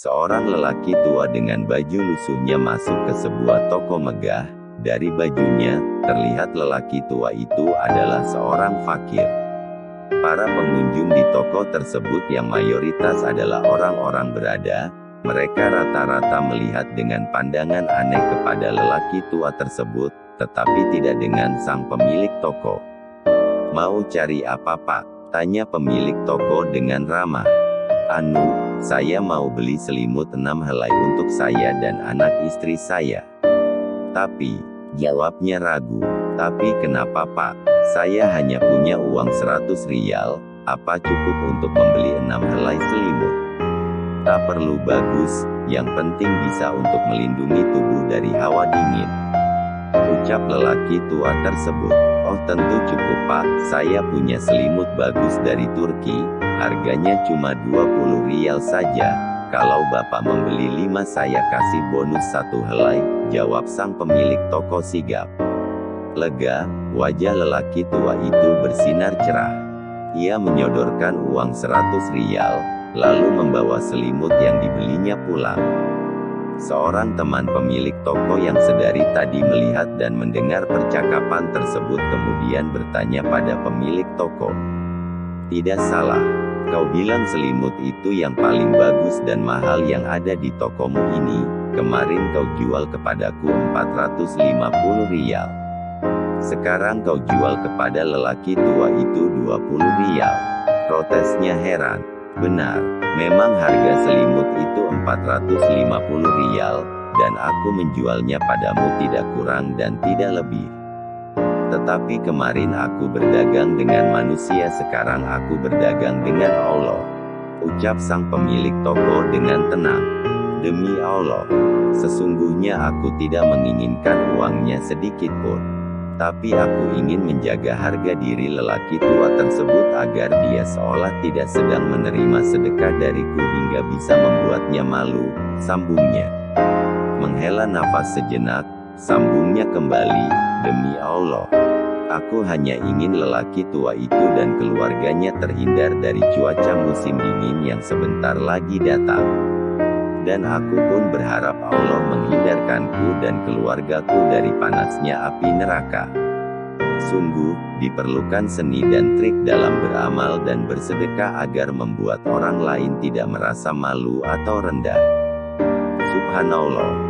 Seorang lelaki tua dengan baju lusuhnya masuk ke sebuah toko megah. Dari bajunya, terlihat lelaki tua itu adalah seorang fakir. Para pengunjung di toko tersebut yang mayoritas adalah orang-orang berada, mereka rata-rata melihat dengan pandangan aneh kepada lelaki tua tersebut, tetapi tidak dengan sang pemilik toko. Mau cari apa pak? Tanya pemilik toko dengan ramah. Anu, saya mau beli selimut enam helai untuk saya dan anak istri saya. Tapi, jawabnya ragu. Tapi kenapa pak? Saya hanya punya uang 100 rial, apa cukup untuk membeli enam helai selimut? Tak perlu bagus, yang penting bisa untuk melindungi tubuh dari hawa dingin. Ucap lelaki tua tersebut. Oh tentu cukup pak, saya punya selimut bagus dari Turki, harganya cuma 20 rial saja. Kalau bapak membeli 5 saya kasih bonus satu helai, jawab sang pemilik toko sigap. Lega, wajah lelaki tua itu bersinar cerah. Ia menyodorkan uang 100 rial, lalu membawa selimut yang dibelinya pulang. Seorang teman pemilik toko yang sedari tadi melihat dan mendengar percakapan tersebut kemudian bertanya pada pemilik toko. Tidak salah, kau bilang selimut itu yang paling bagus dan mahal yang ada di tokomu ini, kemarin kau jual kepadaku 450 rial. Sekarang kau jual kepada lelaki tua itu 20 rial. Protesnya heran. Benar, memang harga selimut itu 450 rial, dan aku menjualnya padamu tidak kurang dan tidak lebih. Tetapi kemarin aku berdagang dengan manusia sekarang aku berdagang dengan Allah. Ucap sang pemilik toko dengan tenang. Demi Allah, sesungguhnya aku tidak menginginkan uangnya sedikit pun tapi aku ingin menjaga harga diri lelaki tua tersebut agar dia seolah tidak sedang menerima sedekah dariku hingga bisa membuatnya malu, sambungnya. Menghela nafas sejenak, sambungnya kembali, demi Allah. Aku hanya ingin lelaki tua itu dan keluarganya terhindar dari cuaca musim dingin yang sebentar lagi datang dan aku pun berharap Allah menghindarkanku dan keluargaku dari panasnya api neraka. Sungguh, diperlukan seni dan trik dalam beramal dan bersedekah agar membuat orang lain tidak merasa malu atau rendah. Subhanallah.